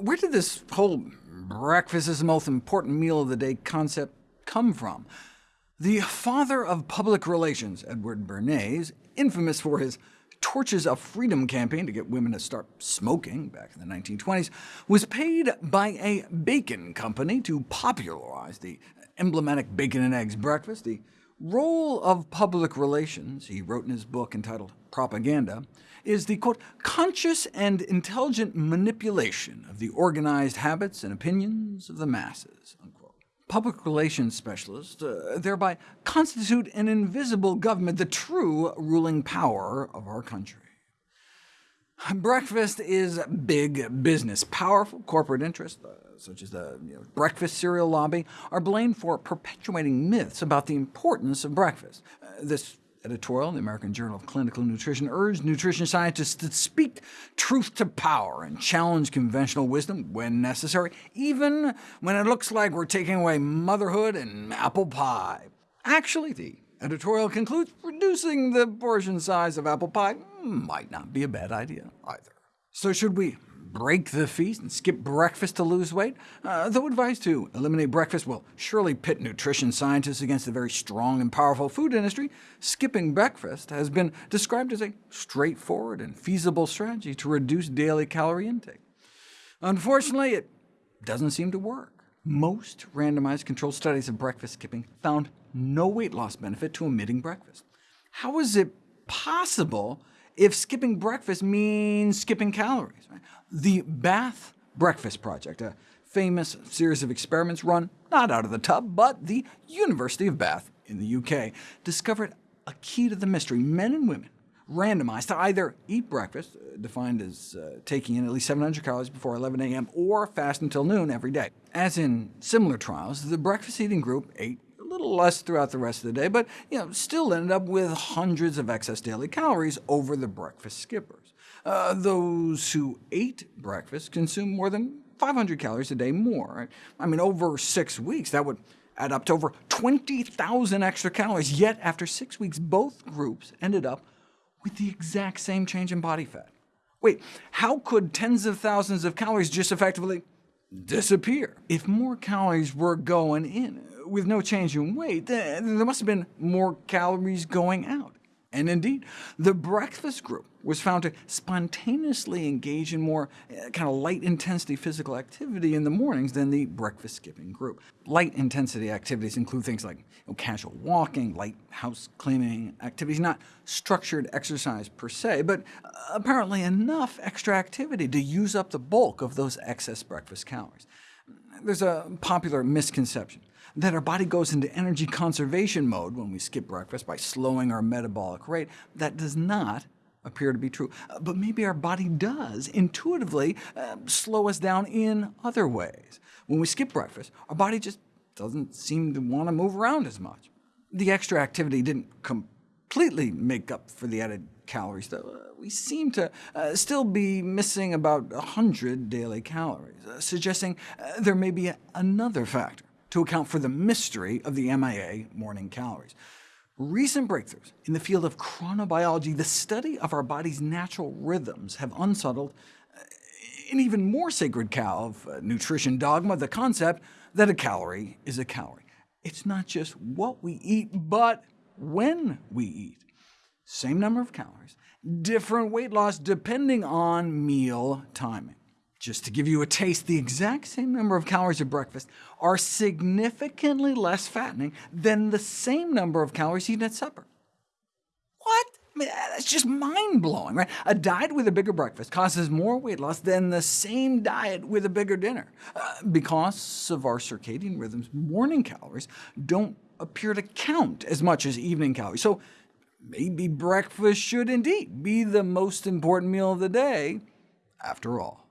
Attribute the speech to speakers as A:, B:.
A: where did this whole breakfast is the most important meal of the day concept come from? The father of public relations, Edward Bernays, infamous for his Torches of Freedom campaign to get women to start smoking back in the 1920s, was paid by a bacon company to popularize the emblematic bacon and eggs breakfast. The role of public relations, he wrote in his book entitled Propaganda, is the quote, conscious and intelligent manipulation of the organized habits and opinions of the masses. Unquote. Public relations specialists uh, thereby constitute an invisible government, the true ruling power of our country. Breakfast is big business. Powerful corporate interests, uh, such as the you know, breakfast cereal lobby, are blamed for perpetuating myths about the importance of breakfast. Uh, this editorial in the American Journal of Clinical Nutrition urged nutrition scientists to speak truth to power and challenge conventional wisdom when necessary, even when it looks like we're taking away motherhood and apple pie. Actually, the editorial concludes reducing the portion size of apple pie might not be a bad idea either. So should we break the feast and skip breakfast to lose weight? Uh, though advice to eliminate breakfast will surely pit nutrition scientists against the very strong and powerful food industry, skipping breakfast has been described as a straightforward and feasible strategy to reduce daily calorie intake. Unfortunately, it doesn't seem to work. Most randomized controlled studies of breakfast skipping found no weight loss benefit to omitting breakfast. How is it possible if skipping breakfast means skipping calories. The Bath Breakfast Project, a famous series of experiments run not out of the tub, but the University of Bath in the UK, discovered a key to the mystery. Men and women randomized to either eat breakfast, uh, defined as uh, taking in at least 700 calories before 11 a.m., or fast until noon every day. As in similar trials, the breakfast eating group ate a little less throughout the rest of the day, but you know, still ended up with hundreds of excess daily calories over the breakfast skippers. Uh, those who ate breakfast consumed more than 500 calories a day more. I mean, over six weeks, that would add up to over 20,000 extra calories, yet after six weeks, both groups ended up with the exact same change in body fat. Wait, how could tens of thousands of calories just effectively disappear? If more calories were going in, with no change in weight, there must have been more calories going out. And indeed, the breakfast group was found to spontaneously engage in more uh, kind of light-intensity physical activity in the mornings than the breakfast-skipping group. Light-intensity activities include things like you know, casual walking, light house cleaning activities, not structured exercise per se, but uh, apparently enough extra activity to use up the bulk of those excess breakfast calories. There's a popular misconception that our body goes into energy conservation mode when we skip breakfast by slowing our metabolic rate. That does not appear to be true. Uh, but maybe our body does intuitively uh, slow us down in other ways. When we skip breakfast, our body just doesn't seem to want to move around as much. The extra activity didn't completely make up for the added calories, though. Uh, we seem to still be missing about 100 daily calories, suggesting there may be another factor to account for the mystery of the MIA morning calories. Recent breakthroughs in the field of chronobiology, the study of our body's natural rhythms, have unsettled uh, an even more sacred cow of uh, nutrition dogma, the concept that a calorie is a calorie. It's not just what we eat, but when we eat. Same number of calories, different weight loss depending on meal timing. Just to give you a taste, the exact same number of calories at breakfast are significantly less fattening than the same number of calories eaten at supper. What? I mean, that's just mind-blowing, right? A diet with a bigger breakfast causes more weight loss than the same diet with a bigger dinner. Uh, because of our circadian rhythms, morning calories don't appear to count as much as evening calories. So maybe breakfast should indeed be the most important meal of the day, after all.